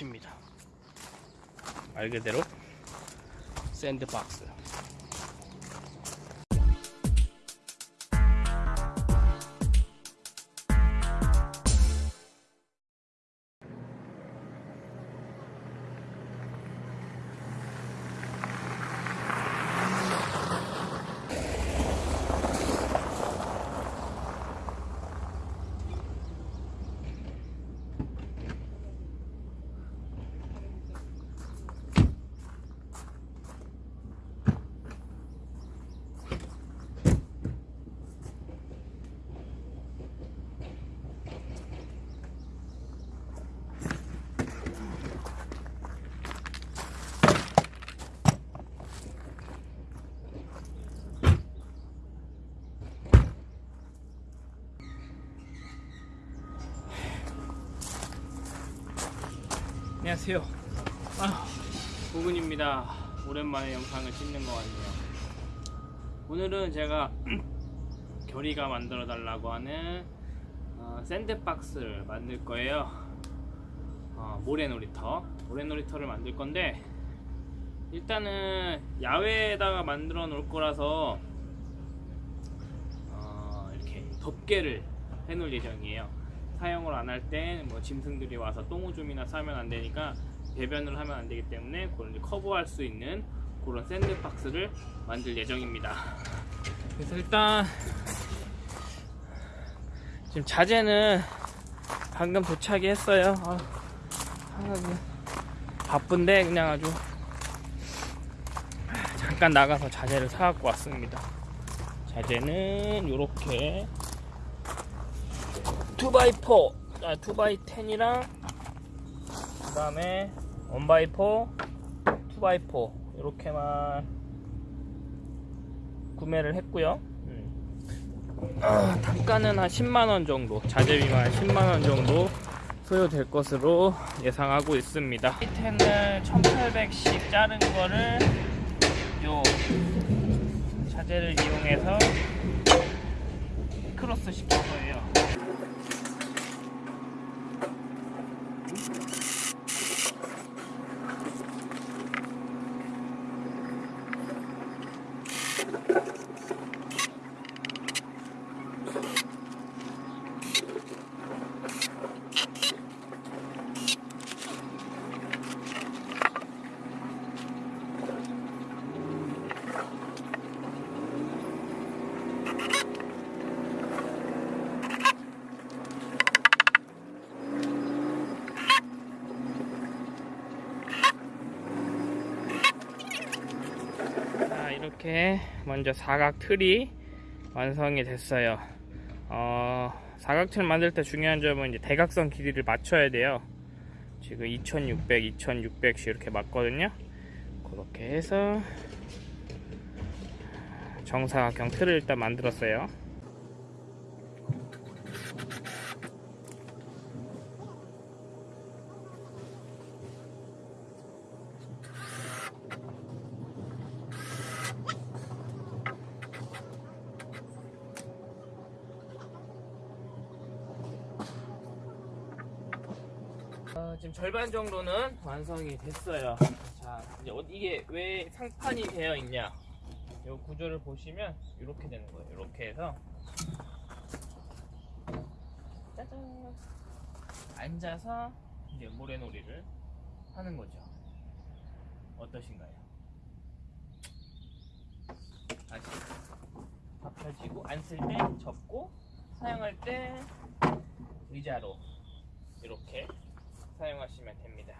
곳입니다. 말 그대로 샌드박스. 안녕하세요. 아, 보근입니다. 오랜만에 영상을 찍는 것 같네요. 오늘은 제가 결이가 만들어 달라고 하는 어, 샌드박스를 만들 거예요. 어, 모래놀이터. 모래놀이터를 만들 건데 일단은 야외에다가 만들어 놓을 거라서 어, 이렇게 덮개를 해 놓을 예정이에요. 사용을 안 할 때 뭐 짐승들이 와서 똥오줌이나 싸면 안 되니까 배변을 하면 안 되기 때문에 이제 커버할 수 있는 그런 샌드박스를 만들 예정입니다. 그래서 일단 지금 자재는 방금 도착이 했어요. 아, 바쁜데 그냥 아주 잠깐 나가서 자재를 사갖고 왔습니다. 자재는 이렇게 2x4 아 2x10이랑 그 다음에 1x4 2x4 이렇게만 구매를 했고요. 음. 아, 단가는 한 10만원 정도 자재비만 한 10만원 정도 소요될 것으로 예상하고 있습니다. 10을 1800씩 자른 거를 요 자재를 이용해서 크로스 시킬 거예요 자 이렇게 먼저 사각 틀이 완성이 됐어요. 어, 사각틀 만들 때 중요한 점은 이제 대각선 길이를 맞춰야 돼요. 지금 2600, 2600씩 이렇게 맞거든요. 그렇게 해서 정사각형 틀을 일단 만들었어요 지금 절반 정도는 완성이 됐어요. 자, 이제 어- 이게 왜 상판이 되어 있냐? 이 구조를 보시면 이렇게 되는 거예요. 이렇게 해서 짜잔 앉아서 이제 모래놀이를 하는 거죠. 어떠신가요? 다시 다 펴지고 앉을 때 접고 사용할 때 의자로 이렇게 사용하시면 됩니다.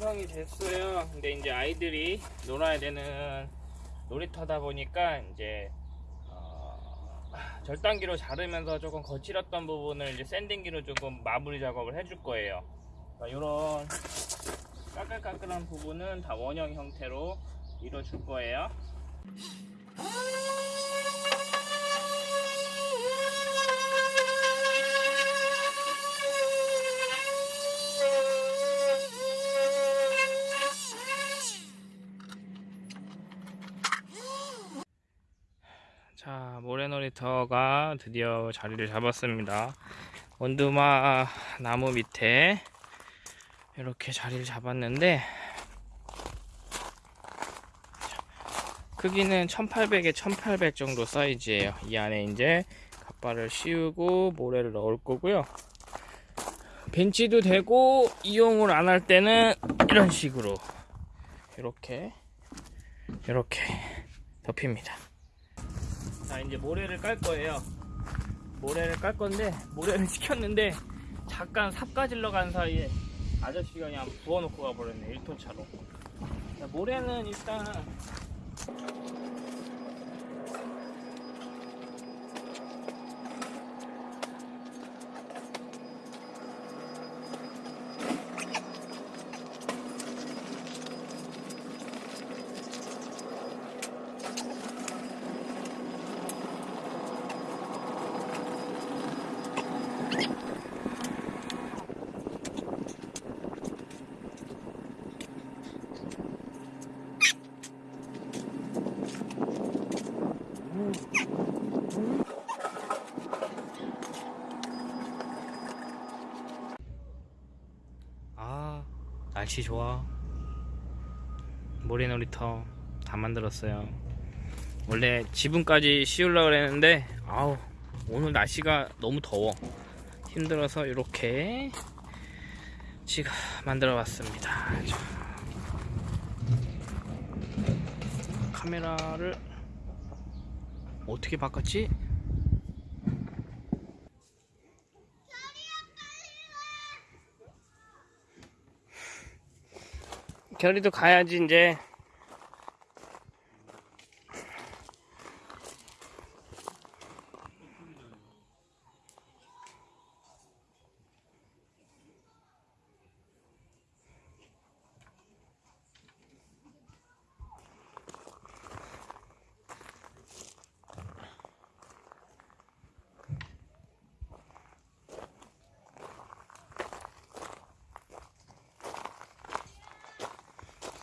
완성이 됐어요. 근데 이제 아이들이 놀아야 되는 놀이터다 보니까 이제 어, 절단기로 자르면서 조금 거칠었던 부분을 이제 샌딩기로 조금 마무리 작업을 해줄 거예요. 이런 까끌까끌한 부분은 다 원형 형태로 이뤄줄 거예요. 모래놀이터가 드디어 자리를 잡았습니다. 원두마 나무 밑에 이렇게 자리를 잡았는데 크기는 1800에 1800 정도 사이즈예요. 이 안에 이제 갓바를 씌우고 모래를 넣을 거고요. 벤치도 되고 이용을 안 할 때는 이런 식으로 이렇게 이렇게 덮입니다. 자 이제 모래를 깔 거예요. 모래를 깔 건데 모래를 시켰는데 잠깐 삽 가질러 간 사이에 아저씨가 그냥 부어놓고 가버렸네 1톤 차로. 자, 모래는 일단 아 날씨 좋아. 모래놀이터 다 만들었어요. 원래 지붕까지 씌우려고 그랬는데 아우 오늘 날씨가 너무 더워. 힘들어서 이렇게 지가 만들어 봤습니다. 카메라를 어떻게 바꿨지? 결이도 가야지 이제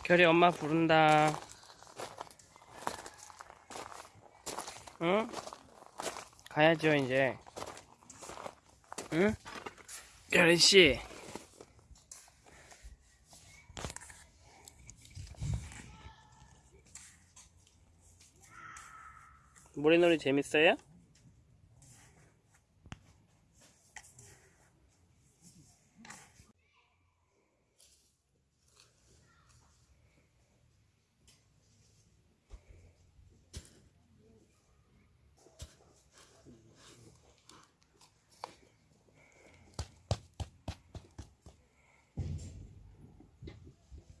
결이 엄마 부른다 응? 가야죠 이제 응? 결이씨 모래놀이 재밌어요?